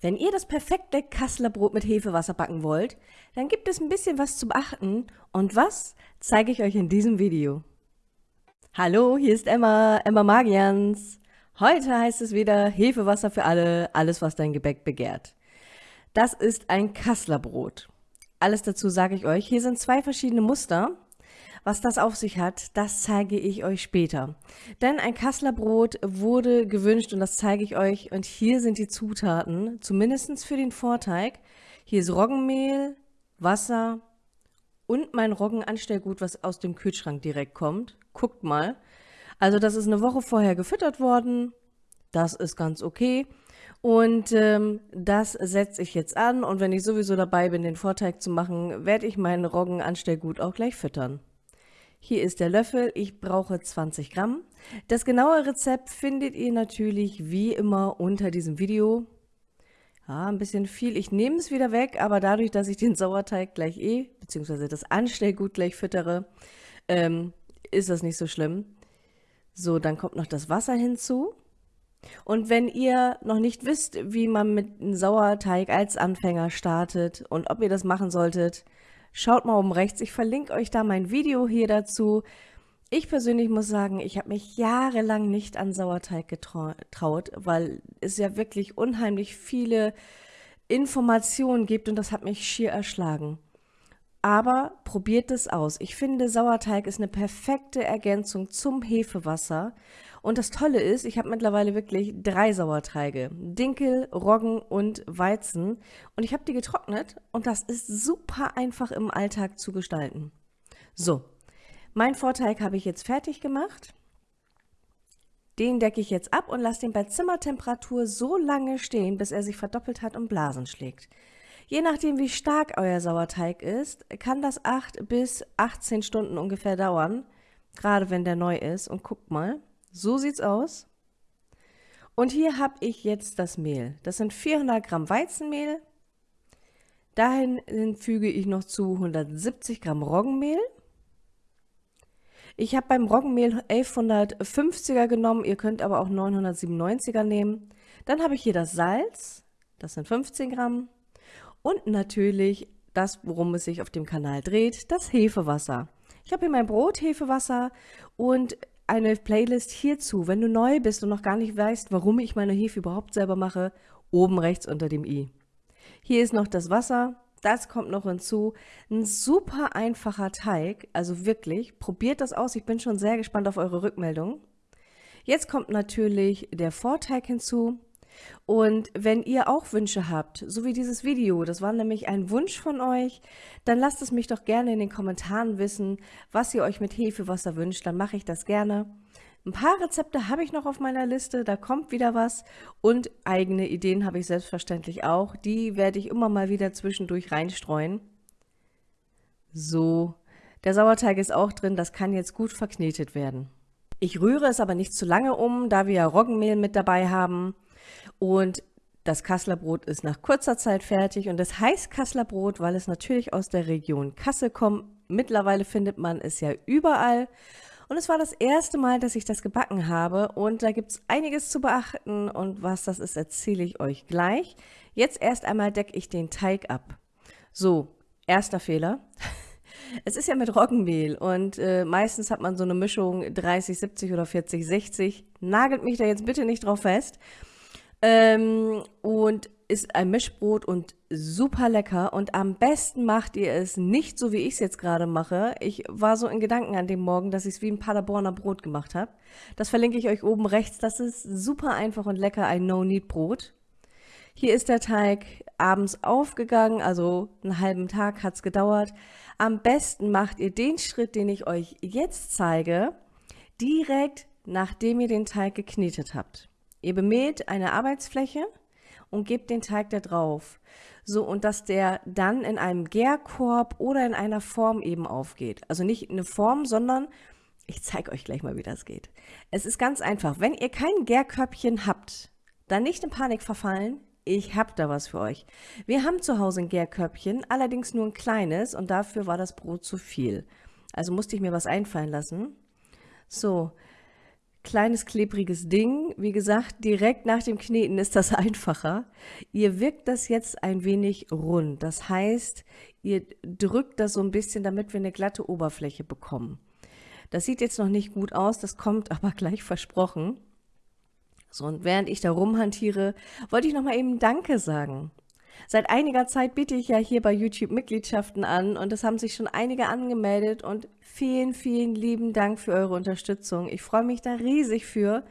Wenn ihr das perfekte Kasseler Brot mit Hefewasser backen wollt, dann gibt es ein bisschen was zu beachten und was zeige ich euch in diesem Video. Hallo, hier ist Emma, Emma Magians. Heute heißt es wieder Hefewasser für alle, alles was dein Gebäck begehrt. Das ist ein Kasseler Brot. Alles dazu sage ich euch. Hier sind zwei verschiedene Muster. Was das auf sich hat, das zeige ich euch später. Denn ein Kasseler Brot wurde gewünscht und das zeige ich euch. Und hier sind die Zutaten, zumindest für den Vorteig. Hier ist Roggenmehl, Wasser und mein Roggenanstellgut, was aus dem Kühlschrank direkt kommt. Guckt mal. Also das ist eine Woche vorher gefüttert worden. Das ist ganz okay. Und ähm, das setze ich jetzt an und wenn ich sowieso dabei bin, den Vorteig zu machen, werde ich meinen Roggenanstellgut auch gleich füttern. Hier ist der Löffel, ich brauche 20 Gramm. Das genaue Rezept findet ihr natürlich wie immer unter diesem Video. Ja, ein bisschen viel. Ich nehme es wieder weg, aber dadurch, dass ich den Sauerteig gleich eh, beziehungsweise das Anstellgut gleich füttere, ähm, ist das nicht so schlimm. So, dann kommt noch das Wasser hinzu. Und wenn ihr noch nicht wisst, wie man mit einem Sauerteig als Anfänger startet und ob ihr das machen solltet, Schaut mal oben rechts, ich verlinke euch da mein Video hier dazu. Ich persönlich muss sagen, ich habe mich jahrelang nicht an Sauerteig getraut, weil es ja wirklich unheimlich viele Informationen gibt und das hat mich schier erschlagen. Aber probiert es aus. Ich finde, Sauerteig ist eine perfekte Ergänzung zum Hefewasser und das Tolle ist, ich habe mittlerweile wirklich drei Sauerteige. Dinkel, Roggen und Weizen. Und ich habe die getrocknet und das ist super einfach im Alltag zu gestalten. So, mein Vorteig habe ich jetzt fertig gemacht. Den decke ich jetzt ab und lasse den bei Zimmertemperatur so lange stehen, bis er sich verdoppelt hat und Blasen schlägt. Je nachdem, wie stark euer Sauerteig ist, kann das 8 bis 18 Stunden ungefähr dauern, gerade wenn der neu ist. Und guckt mal, so sieht's aus. Und hier habe ich jetzt das Mehl. Das sind 400 Gramm Weizenmehl. Dahin füge ich noch zu 170 Gramm Roggenmehl. Ich habe beim Roggenmehl 1150er genommen, ihr könnt aber auch 997er nehmen. Dann habe ich hier das Salz, das sind 15 Gramm. Und natürlich das, worum es sich auf dem Kanal dreht, das Hefewasser. Ich habe hier mein Brot, Hefewasser und eine Playlist hierzu, wenn du neu bist und noch gar nicht weißt, warum ich meine Hefe überhaupt selber mache, oben rechts unter dem i. Hier ist noch das Wasser, das kommt noch hinzu. Ein super einfacher Teig, also wirklich, probiert das aus, ich bin schon sehr gespannt auf eure Rückmeldung. Jetzt kommt natürlich der Vorteig hinzu. Und wenn ihr auch Wünsche habt, so wie dieses Video, das war nämlich ein Wunsch von euch, dann lasst es mich doch gerne in den Kommentaren wissen, was ihr euch mit Hefewasser wünscht, dann mache ich das gerne. Ein paar Rezepte habe ich noch auf meiner Liste, da kommt wieder was und eigene Ideen habe ich selbstverständlich auch. Die werde ich immer mal wieder zwischendurch reinstreuen. So, der Sauerteig ist auch drin, das kann jetzt gut verknetet werden. Ich rühre es aber nicht zu lange um, da wir ja Roggenmehl mit dabei haben. Und das Kasseler Brot ist nach kurzer Zeit fertig und es heißt Kasseler Brot, weil es natürlich aus der Region Kassel kommt. Mittlerweile findet man es ja überall. Und es war das erste Mal, dass ich das gebacken habe und da gibt es einiges zu beachten und was das ist, erzähle ich euch gleich. Jetzt erst einmal decke ich den Teig ab. So, erster Fehler. Es ist ja mit Roggenmehl und äh, meistens hat man so eine Mischung 30, 70 oder 40, 60. Nagelt mich da jetzt bitte nicht drauf fest. Ähm, und ist ein Mischbrot und super lecker. Und am besten macht ihr es nicht so, wie ich es jetzt gerade mache. Ich war so in Gedanken an dem Morgen, dass ich es wie ein Paderborner Brot gemacht habe. Das verlinke ich euch oben rechts. Das ist super einfach und lecker, ein No-Need-Brot. Hier ist der Teig abends aufgegangen, also einen halben Tag hat es gedauert. Am besten macht ihr den Schritt, den ich euch jetzt zeige, direkt nachdem ihr den Teig geknetet habt. Ihr bemäht eine Arbeitsfläche und gebt den Teig da drauf. So, und dass der dann in einem Gärkorb oder in einer Form eben aufgeht. Also nicht eine Form, sondern ich zeige euch gleich mal, wie das geht. Es ist ganz einfach. Wenn ihr kein Gärkörbchen habt, dann nicht in Panik verfallen. Ich habe da was für euch. Wir haben zu Hause ein Gärkörbchen, allerdings nur ein kleines und dafür war das Brot zu viel. Also musste ich mir was einfallen lassen. So, kleines klebriges Ding. Wie gesagt, direkt nach dem Kneten ist das einfacher. Ihr wirkt das jetzt ein wenig rund. Das heißt, ihr drückt das so ein bisschen, damit wir eine glatte Oberfläche bekommen. Das sieht jetzt noch nicht gut aus, das kommt aber gleich versprochen. So, und während ich da rumhantiere, wollte ich noch mal eben Danke sagen. Seit einiger Zeit biete ich ja hier bei YouTube Mitgliedschaften an und es haben sich schon einige angemeldet und vielen, vielen lieben Dank für eure Unterstützung. Ich freue mich da riesig für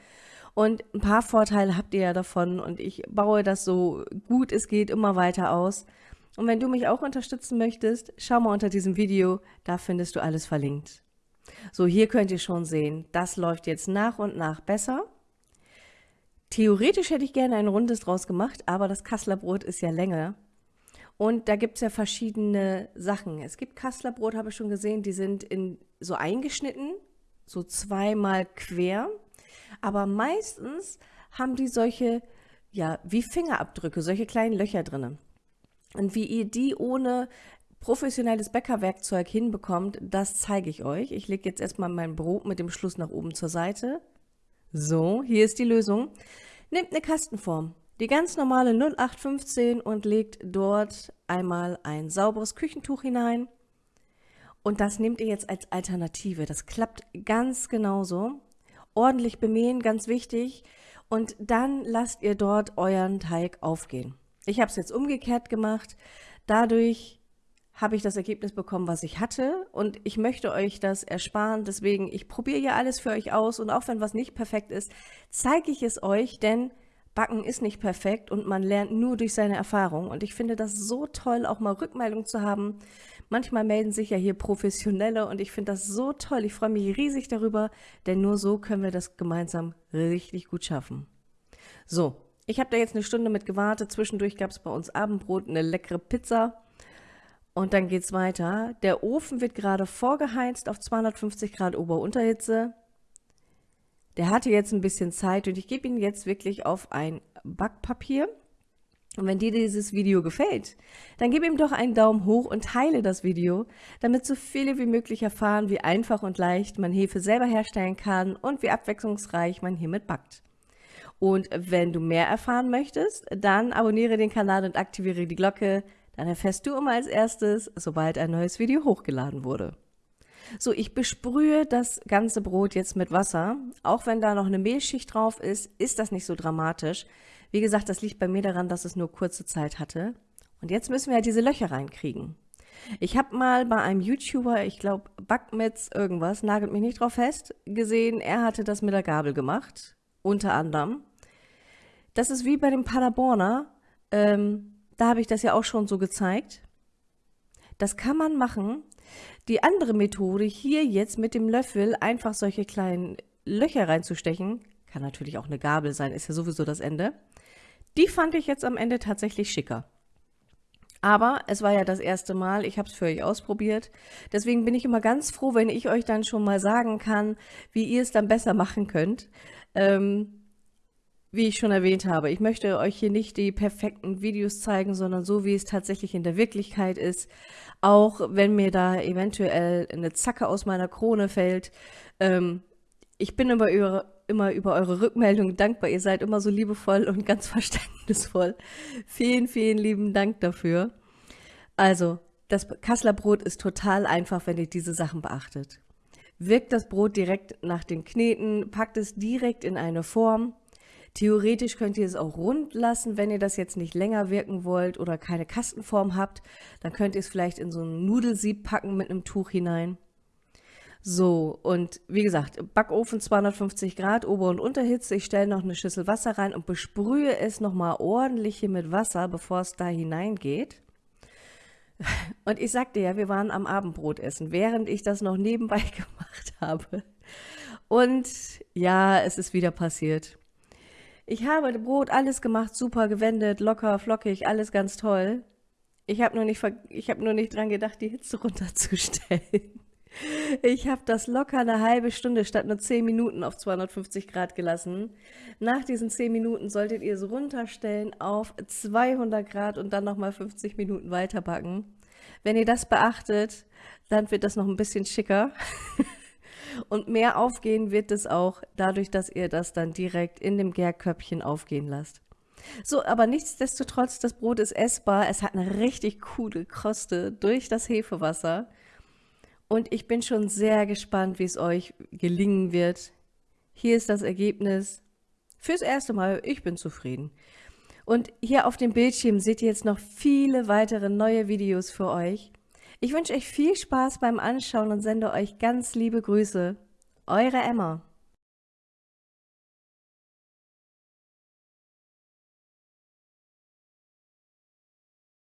und ein paar Vorteile habt ihr ja davon und ich baue das so gut es geht immer weiter aus. Und wenn du mich auch unterstützen möchtest, schau mal unter diesem Video, da findest du alles verlinkt. So, hier könnt ihr schon sehen, das läuft jetzt nach und nach besser. Theoretisch hätte ich gerne ein rundes draus gemacht, aber das Kasseler Brot ist ja länger. Und da gibt es ja verschiedene Sachen. Es gibt Kasseler Brot, habe ich schon gesehen, die sind in, so eingeschnitten, so zweimal quer. Aber meistens haben die solche, ja, wie Fingerabdrücke, solche kleinen Löcher drin. Und wie ihr die ohne professionelles Bäckerwerkzeug hinbekommt, das zeige ich euch. Ich lege jetzt erstmal mein Brot mit dem Schluss nach oben zur Seite. So, hier ist die Lösung. Nehmt eine Kastenform, die ganz normale 0815 und legt dort einmal ein sauberes Küchentuch hinein. Und das nehmt ihr jetzt als Alternative. Das klappt ganz genauso. Ordentlich bemähen, ganz wichtig. Und dann lasst ihr dort euren Teig aufgehen. Ich habe es jetzt umgekehrt gemacht. Dadurch habe ich das Ergebnis bekommen, was ich hatte und ich möchte euch das ersparen. Deswegen, ich probiere ja alles für euch aus und auch wenn was nicht perfekt ist, zeige ich es euch, denn Backen ist nicht perfekt und man lernt nur durch seine Erfahrung. Und ich finde das so toll, auch mal Rückmeldung zu haben. Manchmal melden sich ja hier Professionelle und ich finde das so toll. Ich freue mich riesig darüber, denn nur so können wir das gemeinsam richtig gut schaffen. So, ich habe da jetzt eine Stunde mit gewartet. Zwischendurch gab es bei uns Abendbrot, eine leckere Pizza und dann geht es weiter. Der Ofen wird gerade vorgeheizt auf 250 Grad Ober-Unterhitze. Der hatte jetzt ein bisschen Zeit und ich gebe ihn jetzt wirklich auf ein Backpapier. Und wenn dir dieses Video gefällt, dann gib ihm doch einen Daumen hoch und teile das Video, damit so viele wie möglich erfahren, wie einfach und leicht man Hefe selber herstellen kann und wie abwechslungsreich man hiermit backt. Und wenn du mehr erfahren möchtest, dann abonniere den Kanal und aktiviere die Glocke, dann erfährst du immer als erstes, sobald ein neues Video hochgeladen wurde. So, ich besprühe das ganze Brot jetzt mit Wasser. Auch wenn da noch eine Mehlschicht drauf ist, ist das nicht so dramatisch. Wie gesagt, das liegt bei mir daran, dass es nur kurze Zeit hatte. Und jetzt müssen wir ja diese Löcher reinkriegen. Ich habe mal bei einem YouTuber, ich glaube Backmetz irgendwas, nagelt mich nicht drauf fest, gesehen, er hatte das mit der Gabel gemacht, unter anderem. Das ist wie bei dem Paderborner. Ähm, da habe ich das ja auch schon so gezeigt. Das kann man machen. Die andere Methode, hier jetzt mit dem Löffel einfach solche kleinen Löcher reinzustechen, kann natürlich auch eine Gabel sein, ist ja sowieso das Ende. Die fand ich jetzt am Ende tatsächlich schicker. Aber es war ja das erste Mal, ich habe es für euch ausprobiert. Deswegen bin ich immer ganz froh, wenn ich euch dann schon mal sagen kann, wie ihr es dann besser machen könnt. Ähm, wie ich schon erwähnt habe, ich möchte euch hier nicht die perfekten Videos zeigen, sondern so, wie es tatsächlich in der Wirklichkeit ist. Auch wenn mir da eventuell eine Zacke aus meiner Krone fällt. Ähm, ich bin immer über, immer über eure Rückmeldung dankbar. Ihr seid immer so liebevoll und ganz verständnisvoll. Vielen, vielen lieben Dank dafür. Also, das Kasseler Brot ist total einfach, wenn ihr diese Sachen beachtet. Wirkt das Brot direkt nach dem Kneten, packt es direkt in eine Form Theoretisch könnt ihr es auch rund lassen, wenn ihr das jetzt nicht länger wirken wollt oder keine Kastenform habt. Dann könnt ihr es vielleicht in so ein Nudelsieb packen mit einem Tuch hinein. So, und wie gesagt, Backofen 250 Grad, Ober- und Unterhitze. Ich stelle noch eine Schüssel Wasser rein und besprühe es nochmal ordentlich hier mit Wasser, bevor es da hineingeht. Und ich sagte ja, wir waren am Abendbrot essen, während ich das noch nebenbei gemacht habe. Und ja, es ist wieder passiert. Ich habe Brot, alles gemacht, super gewendet, locker, flockig, alles ganz toll. Ich habe nur, nicht, hab nur nicht dran gedacht, die Hitze runterzustellen. Ich habe das locker eine halbe Stunde statt nur 10 Minuten auf 250 Grad gelassen. Nach diesen 10 Minuten solltet ihr es runterstellen auf 200 Grad und dann nochmal 50 Minuten weiter backen. Wenn ihr das beachtet, dann wird das noch ein bisschen schicker. Und mehr aufgehen wird es auch dadurch, dass ihr das dann direkt in dem Gärköpfchen aufgehen lasst. So, aber nichtsdestotrotz, das Brot ist essbar. Es hat eine richtig coole Kruste durch das Hefewasser. Und ich bin schon sehr gespannt, wie es euch gelingen wird. Hier ist das Ergebnis. Fürs erste Mal, ich bin zufrieden. Und hier auf dem Bildschirm seht ihr jetzt noch viele weitere neue Videos für euch. Ich wünsche euch viel Spaß beim Anschauen und sende euch ganz liebe Grüße. Eure Emma.